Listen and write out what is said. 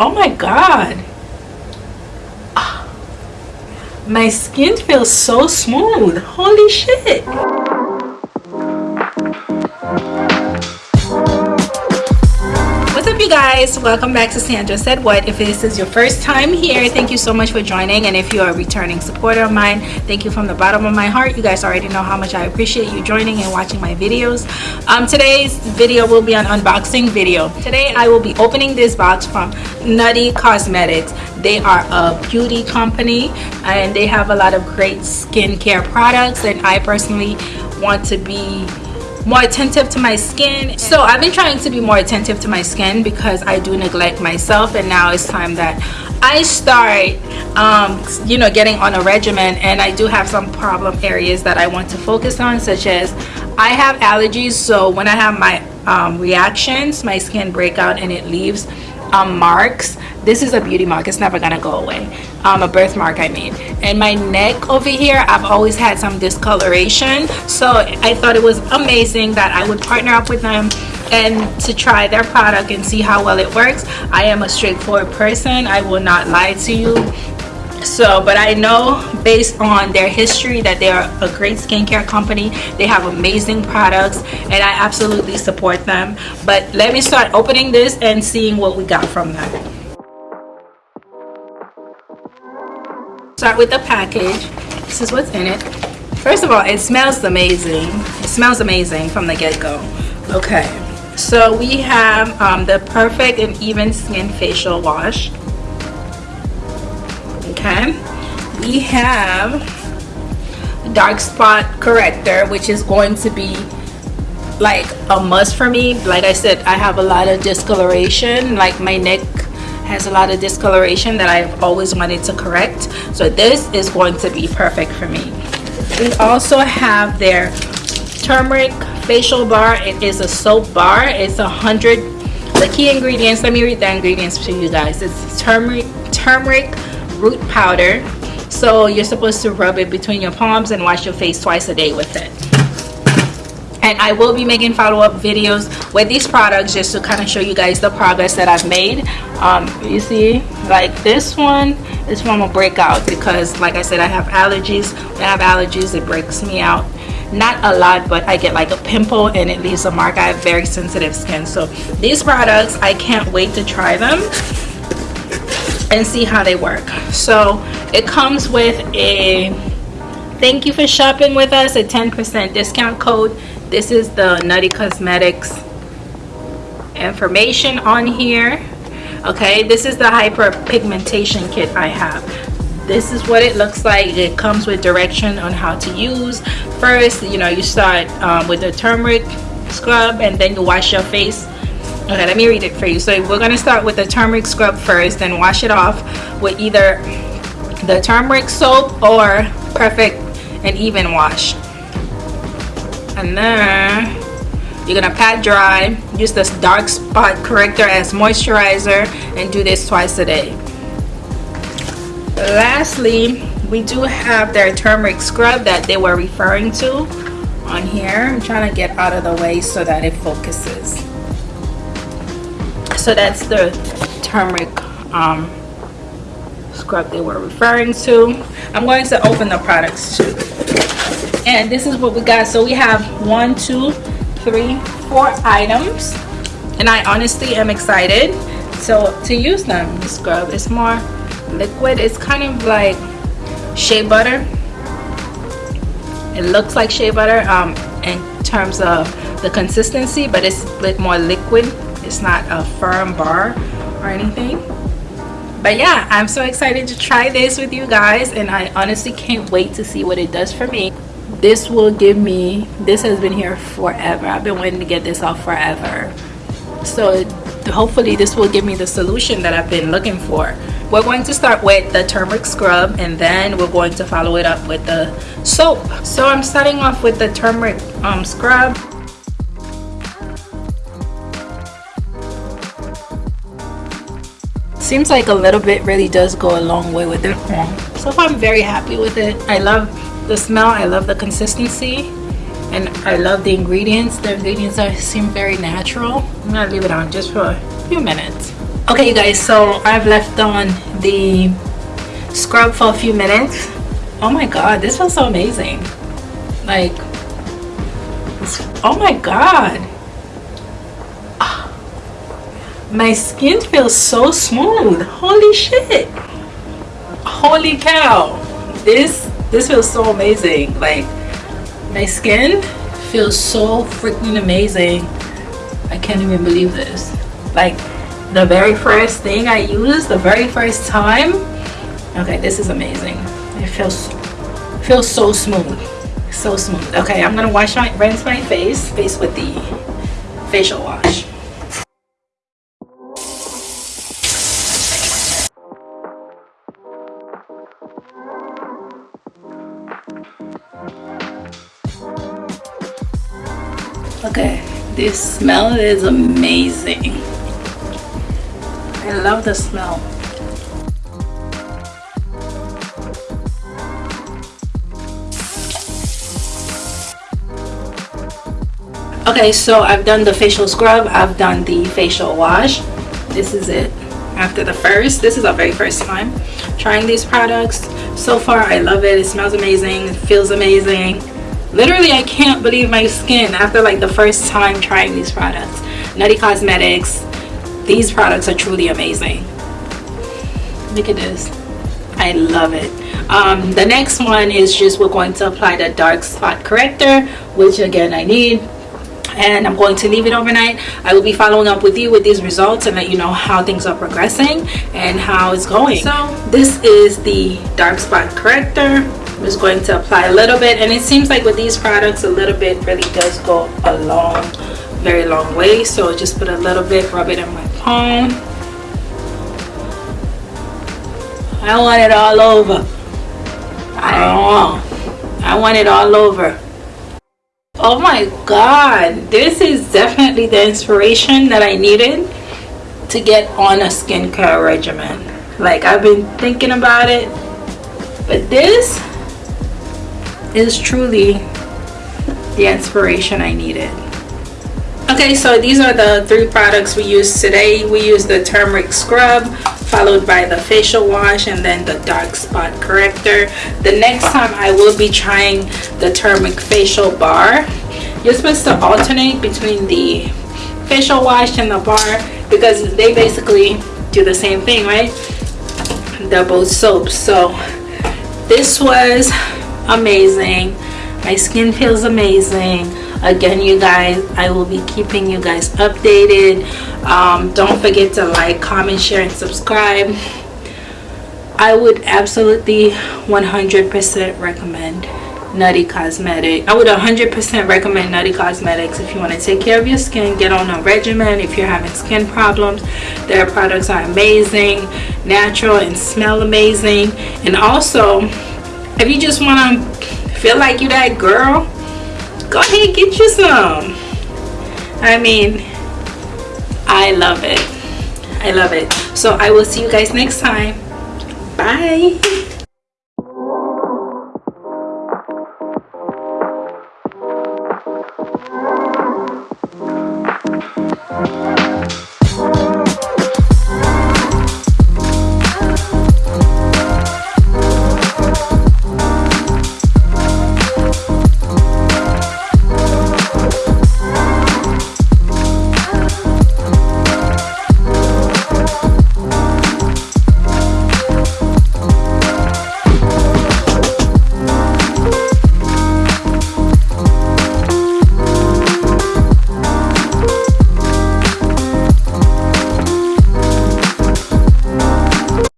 oh my god. Ah. my skin feels so smooth. Holy shit guys welcome back to sandra said what. If this is your first time here thank you so much for joining. And if you're a returning supporter of mine thank you from the bottom of my heart. You guys already know how much i appreciate you joining and watching my videos. Um, today's video will be an unboxing video. Today i will be opening this box from nutty cosmetics. They are a beauty company and they have a lot of great skincare products and i personally want to be more attentive to my skin. So i've been trying to be more attentive to my skin because i do neglect myself and now it's time that i start um, you know getting on a regimen. And i do have some problem areas that i want to focus on such as i have allergies. So when i have my um, reactions my skin break out and it leaves um, marks. This is a beauty mark. It's never gonna go away. Um, a birthmark I made and my neck over here I've always had some discoloration. So I thought it was amazing that I would partner up with them and to try their product and see how well it works. I am a straightforward person. I will not lie to you so but i know based on their history that they are a great skincare company. They have amazing products and i absolutely support them. But let me start opening this and seeing what we got from them. Start with the package. This is what's in it. First of all it smells amazing. It smells amazing from the get-go. Okay. So we have um, the perfect and even skin facial wash okay. We have dark spot corrector which is going to be like a must for me. Like i said i have a lot of discoloration. Like my neck has a lot of discoloration that I've always wanted to correct. So this is going to be perfect for me. We also have their turmeric facial bar. It is a soap bar. It's a hundred the key ingredients let me read the ingredients to you guys. It's turmeric turmeric root powder. So you're supposed to rub it between your palms and wash your face twice a day with it. And I will be making follow-up videos with these products just to kind of show you guys the progress that I've made. Um, you see like this one is from a breakout because like I said I have allergies. When I have allergies it breaks me out. Not a lot but I get like a pimple and it leaves a mark. I have very sensitive skin. So these products I can't wait to try them and see how they work. So it comes with a thank you for shopping with us a 10% discount code. This is the nutty cosmetics information on here okay? This is the hyperpigmentation kit i have. This is what it looks like. It comes with direction on how to use. First you know you start um, with the turmeric scrub and then you wash your face okay let me read it for you. So we're going to start with the turmeric scrub first then wash it off with either the turmeric soap or perfect and even wash. And then you're gonna pat dry. Use this dark spot corrector as moisturizer and do this twice a day. Lastly we do have their turmeric scrub that they were referring to on here. I'm trying to get out of the way so that it focuses so that's the turmeric um, scrub they were referring to. I'm going to open the products too. And this is what we got. So we have one two three four items. And I honestly am excited. So to use them the scrub is more liquid. It's kind of like shea butter. It looks like shea butter um, in terms of the consistency but it's a bit more liquid it's not a firm bar or anything. But yeah i'm so excited to try this with you guys and i honestly can't wait to see what it does for me. This will give me this has been here forever. I've been waiting to get this off forever. So hopefully this will give me the solution that i've been looking for. We're going to start with the turmeric scrub and then we're going to follow it up with the soap. So i'm starting off with the turmeric um, scrub seems like a little bit really does go a long way with it. So far i'm very happy with it. I love the smell i love the consistency and i love the ingredients. The ingredients are seem very natural. I'm gonna leave it on just for a few minutes. Okay you guys so i've left on the scrub for a few minutes. Oh my god this feels so amazing. Like oh my god my skin feels so smooth. Holy shit. Holy cow. This this feels so amazing. Like my skin feels so freaking amazing. I can't even believe this. Like the very first thing I used the very first time okay this is amazing. It feels feels so smooth. So smooth. Okay I'm gonna wash my rinse my face face with the facial wash okay this smell is amazing. I love the smell. Okay so I've done the facial scrub I've done the facial wash. This is it after the first. This is our very first time trying these products. So far I love it. It smells amazing. It feels amazing. Literally I can't believe my skin after like the first time trying these products. Nutty Cosmetics these products are truly amazing. Look at this. I love it. Um, the next one is just we're going to apply the dark spot corrector which again I need and I'm going to leave it overnight. I will be following up with you with these results and let you know how things are progressing and how it's going. So this is the dark spot corrector. I'm just going to apply a little bit and it seems like with these products a little bit really does go a long very long way. So just put a little bit rub it in my palm. I want it all over. I don't want. I want it all over oh my god this is definitely the inspiration that I needed to get on a skincare regimen like I've been thinking about it but this is truly the inspiration I needed. Okay, so these are the three products we used today. We used the turmeric scrub, followed by the facial wash, and then the dark spot corrector. The next time I will be trying the turmeric facial bar. You're supposed to alternate between the facial wash and the bar because they basically do the same thing, right? They're both soaps. So this was amazing my skin feels amazing again you guys i will be keeping you guys updated. Um, don't forget to like comment share and subscribe. I would absolutely 100 percent recommend nutty cosmetic i would 100 percent recommend nutty cosmetics if you want to take care of your skin get on a regimen if you're having skin problems. Their products are amazing natural and smell amazing. And also if you just want to feel like you're that girl go ahead and get you some. I mean i love it. I love it. So i will see you guys next time. Bye